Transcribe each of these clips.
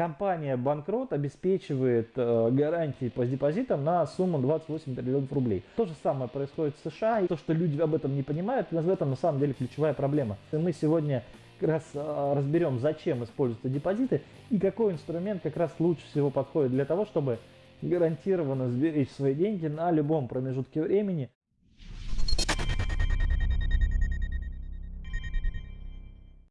компания банкрот обеспечивает э, гарантии по депозитам на сумму 28 триллионов рублей. То же самое происходит в США. И то, что люди об этом не понимают, в этом на самом деле ключевая проблема. И мы сегодня как раз э, разберем, зачем используются депозиты и какой инструмент как раз лучше всего подходит для того, чтобы гарантированно сберечь свои деньги на любом промежутке времени.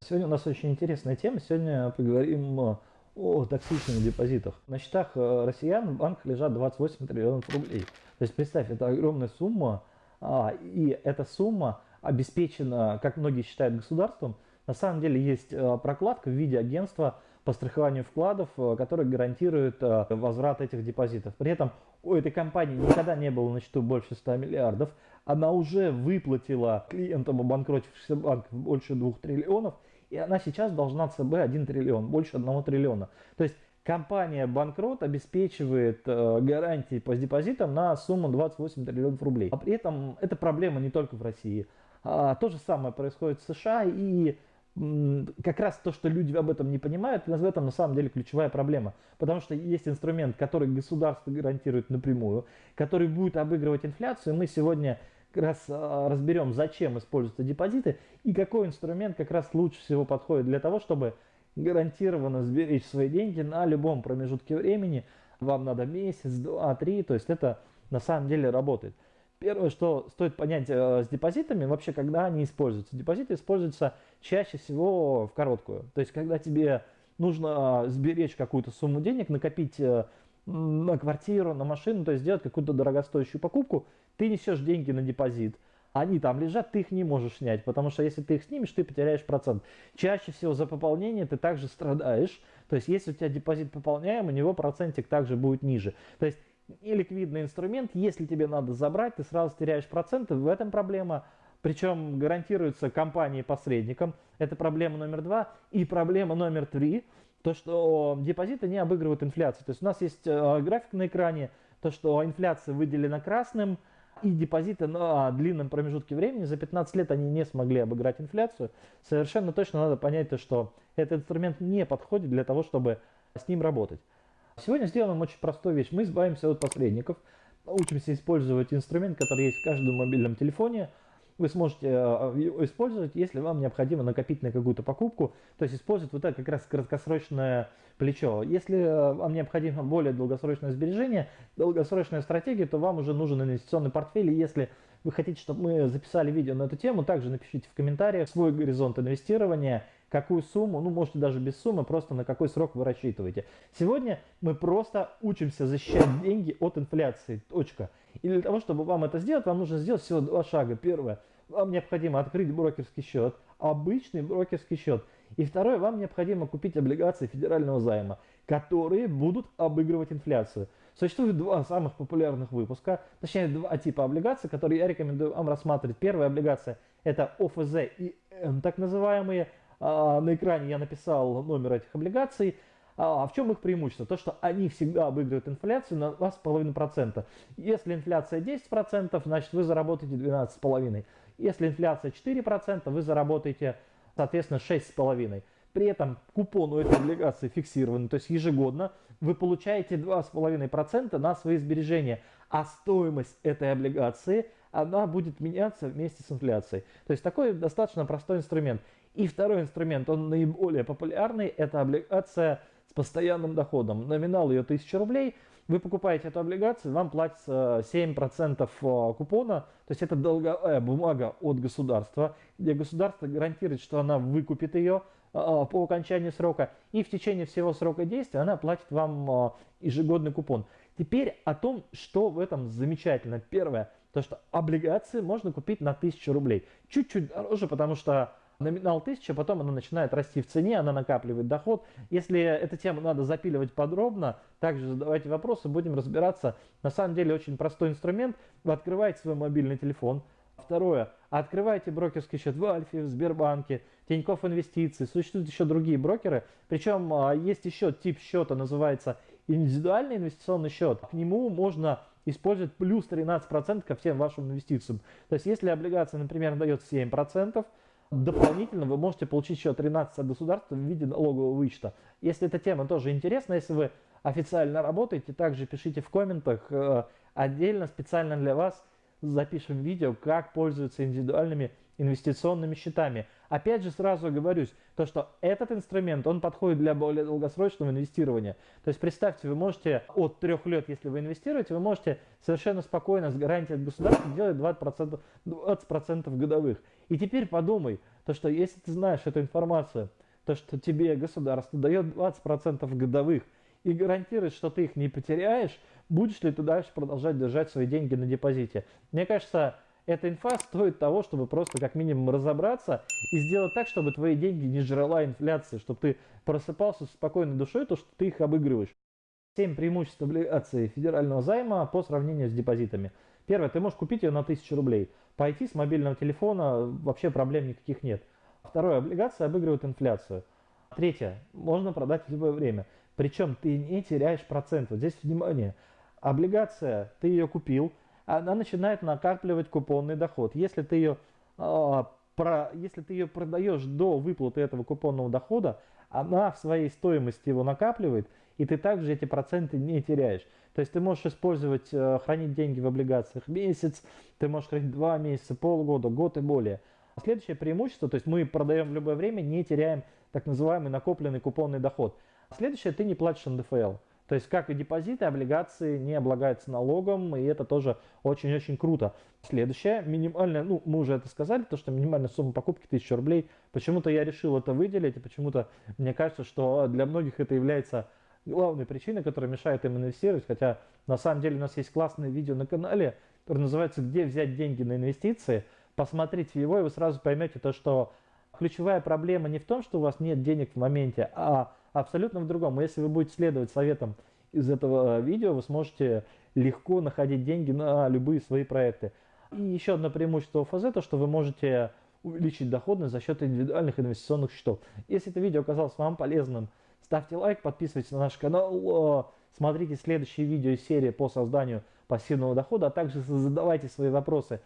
Сегодня у нас очень интересная тема. Сегодня поговорим э, о токсичных депозитах. На счетах э, россиян в банках лежат 28 триллионов рублей. То есть представь, это огромная сумма, а, и эта сумма обеспечена, как многие считают, государством. На самом деле есть э, прокладка в виде агентства по страхованию вкладов, которое гарантирует возврат этих депозитов. При этом у этой компании никогда не было на счету больше 100 миллиардов. Она уже выплатила клиентам обанкротившихся банков больше 2 триллионов – и она сейчас должна ЦБ 1 триллион, больше 1 триллиона. То есть компания банкрот обеспечивает э, гарантии по депозитам на сумму 28 триллионов рублей. А при этом это проблема не только в России. А, то же самое происходит в США и как раз то, что люди об этом не понимают, в этом на самом деле ключевая проблема. Потому что есть инструмент, который государство гарантирует напрямую, который будет обыгрывать инфляцию. Мы сегодня как раз а, разберем, зачем используются депозиты и какой инструмент как раз лучше всего подходит для того, чтобы гарантированно сберечь свои деньги на любом промежутке времени. Вам надо месяц, два, три, то есть это на самом деле работает. Первое, что стоит понять э, с депозитами, вообще, когда они используются. Депозиты используются чаще всего в короткую. То есть, когда тебе нужно сберечь какую-то сумму денег, накопить э, на квартиру, на машину, то есть сделать какую-то дорогостоящую покупку, ты несешь деньги на депозит. Они там лежат, ты их не можешь снять, потому что если ты их снимешь, ты потеряешь процент. Чаще всего за пополнение ты также страдаешь. То есть если у тебя депозит пополняем, у него процентик также будет ниже. То есть неликвидный инструмент, если тебе надо забрать, ты сразу теряешь проценты, в этом проблема. Причем гарантируется компанией-посредником. Это проблема номер два. И проблема номер три – то, что депозиты не обыгрывают инфляцию. То есть у нас есть э, график на экране, то, что инфляция выделена красным, и депозиты на длинном промежутке времени, за 15 лет они не смогли обыграть инфляцию. Совершенно точно надо понять, то, что этот инструмент не подходит для того, чтобы с ним работать. Сегодня сделаем очень простую вещь. Мы избавимся от посредников, учимся использовать инструмент, который есть в каждом мобильном телефоне – вы сможете э, использовать, если вам необходимо накопить на какую-то покупку, то есть использовать вот это как раз краткосрочное плечо. Если э, вам необходимо более долгосрочное сбережение, долгосрочная стратегия, то вам уже нужен инвестиционный портфель. И если вы хотите, чтобы мы записали видео на эту тему, также напишите в комментариях свой горизонт инвестирования, какую сумму, ну можете даже без суммы, просто на какой срок вы рассчитываете. Сегодня мы просто учимся защищать деньги от инфляции. Точка. И для того, чтобы вам это сделать, вам нужно сделать всего два шага. Первое, вам необходимо открыть брокерский счет, обычный брокерский счет. И второе, вам необходимо купить облигации федерального займа, которые будут обыгрывать инфляцию. Существует два самых популярных выпуска, точнее два типа облигаций, которые я рекомендую вам рассматривать. Первая облигация это ОФЗ и М, так называемые. А, на экране я написал номер этих облигаций. А, а в чем их преимущество? То, что они всегда обыгрывают инфляцию на 2,5%. Если инфляция 10%, значит вы заработаете 12,5%. Если инфляция 4%, вы заработаете, соответственно, 6,5%. При этом купон у этой облигации фиксированный, то есть ежегодно вы получаете 2,5% на свои сбережения, а стоимость этой облигации она будет меняться вместе с инфляцией. То есть такой достаточно простой инструмент. И второй инструмент, он наиболее популярный, это облигация с постоянным доходом. Номинал ее 1000 рублей. Вы покупаете эту облигацию, вам платится 7% э, купона, то есть это долговая бумага от государства, где государство гарантирует, что она выкупит ее э, по окончании срока, и в течение всего срока действия она платит вам э, ежегодный купон. Теперь о том, что в этом замечательно. Первое, то что облигации можно купить на 1000 рублей. Чуть-чуть дороже, потому что номинал 1000, потом она начинает расти в цене, она накапливает доход. Если эту тему надо запиливать подробно, также задавайте вопросы, будем разбираться. На самом деле очень простой инструмент. Вы открываете свой мобильный телефон. Второе. Открывайте брокерский счет в Альфе, в Сбербанке, Тинькофф Инвестиции. Существуют еще другие брокеры. Причем а, есть еще тип счета, называется индивидуальный инвестиционный счет. К нему можно использовать плюс 13% ко всем вашим инвестициям. То есть если облигация, например, дает 7%, Дополнительно вы можете получить еще 13 от государства в виде налогового вычета. Если эта тема тоже интересна, если вы официально работаете, также пишите в комментах. Э, отдельно, специально для вас запишем видео, как пользоваться индивидуальными инвестиционными счетами. Опять же сразу говорюсь, то что этот инструмент, он подходит для более долгосрочного инвестирования. То есть представьте, вы можете от трех лет, если вы инвестируете, вы можете совершенно спокойно с гарантией от государства делать 20%, 20 годовых. И теперь подумай, то что если ты знаешь эту информацию, то что тебе государство дает 20% годовых и гарантирует, что ты их не потеряешь, будешь ли ты дальше продолжать держать свои деньги на депозите. Мне кажется, эта инфа стоит того, чтобы просто как минимум разобраться и сделать так, чтобы твои деньги не жрала инфляция, чтобы ты просыпался с спокойной душой, то, что ты их обыгрываешь. 7 преимуществ облигаций федерального займа по сравнению с депозитами. Первое, ты можешь купить ее на 1000 рублей. Пойти с мобильного телефона вообще проблем никаких нет. Второе, облигации обыгрывают инфляцию. Третье, можно продать в любое время. Причем ты не теряешь процент. Вот здесь внимание. Облигация, ты ее купил, она начинает накапливать купонный доход. Если ты ее, э, про, если ты ее продаешь до выплаты этого купонного дохода, она в своей стоимости его накапливает, и ты также эти проценты не теряешь. То есть ты можешь использовать, э, хранить деньги в облигациях месяц, ты можешь хранить два месяца, полгода, год и более. Следующее преимущество, то есть мы продаем в любое время, не теряем так называемый накопленный купонный доход. Следующее, ты не платишь НДФЛ. То есть, как и депозиты, облигации не облагаются налогом, и это тоже очень-очень круто. Следующее, минимальная, ну, мы уже это сказали, то, что минимальная сумма покупки 1000 рублей. Почему-то я решил это выделить, и почему-то мне кажется, что для многих это является главной причиной, которая мешает им инвестировать. Хотя, на самом деле, у нас есть классное видео на канале, которое называется «Где взять деньги на инвестиции?». Посмотрите его, и вы сразу поймете то, что ключевая проблема не в том, что у вас нет денег в моменте, а абсолютно в другом. Если вы будете следовать советам из этого видео, вы сможете легко находить деньги на любые свои проекты. И еще одно преимущество ОФЗ, то что вы можете увеличить доходность за счет индивидуальных инвестиционных счетов. Если это видео оказалось вам полезным, ставьте лайк, подписывайтесь на наш канал, смотрите следующие видео из серии по созданию пассивного дохода, а также задавайте свои вопросы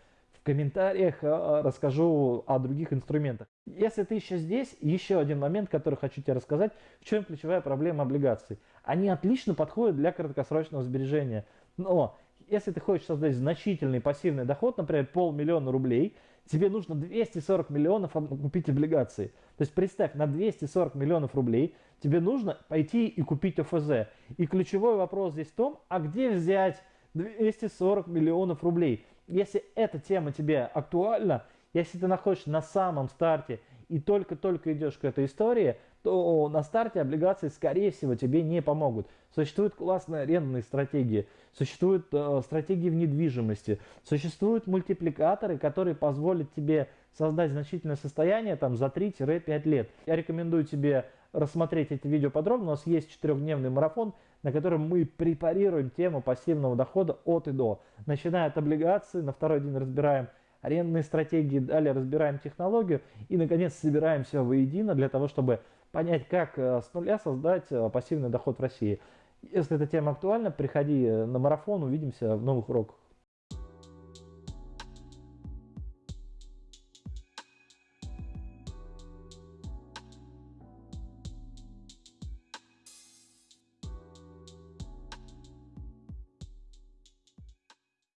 в комментариях а, расскажу о других инструментах. Если ты еще здесь, еще один момент, который хочу тебе рассказать, в чем ключевая проблема облигаций. Они отлично подходят для краткосрочного сбережения. Но если ты хочешь создать значительный пассивный доход, например, полмиллиона рублей, тебе нужно 240 миллионов купить облигации. То есть представь, на 240 миллионов рублей тебе нужно пойти и купить ОФЗ. И ключевой вопрос здесь в том, а где взять 240 миллионов рублей? Если эта тема тебе актуальна, если ты находишься на самом старте и только-только идешь к этой истории, то на старте облигации, скорее всего, тебе не помогут. Существуют классные арендные стратегии, существуют э, стратегии в недвижимости, существуют мультипликаторы, которые позволят тебе создать значительное состояние там, за 3-5 лет. Я рекомендую тебе рассмотреть это видео подробно. У нас есть четырехдневный марафон, на котором мы препарируем тему пассивного дохода от и до. Начиная от облигаций, на второй день разбираем арендные стратегии, далее разбираем технологию и, наконец, собираем все воедино для того, чтобы понять, как э, с нуля создать э, пассивный доход в России. Если эта тема актуальна, приходи э, на марафон, увидимся в новых уроках.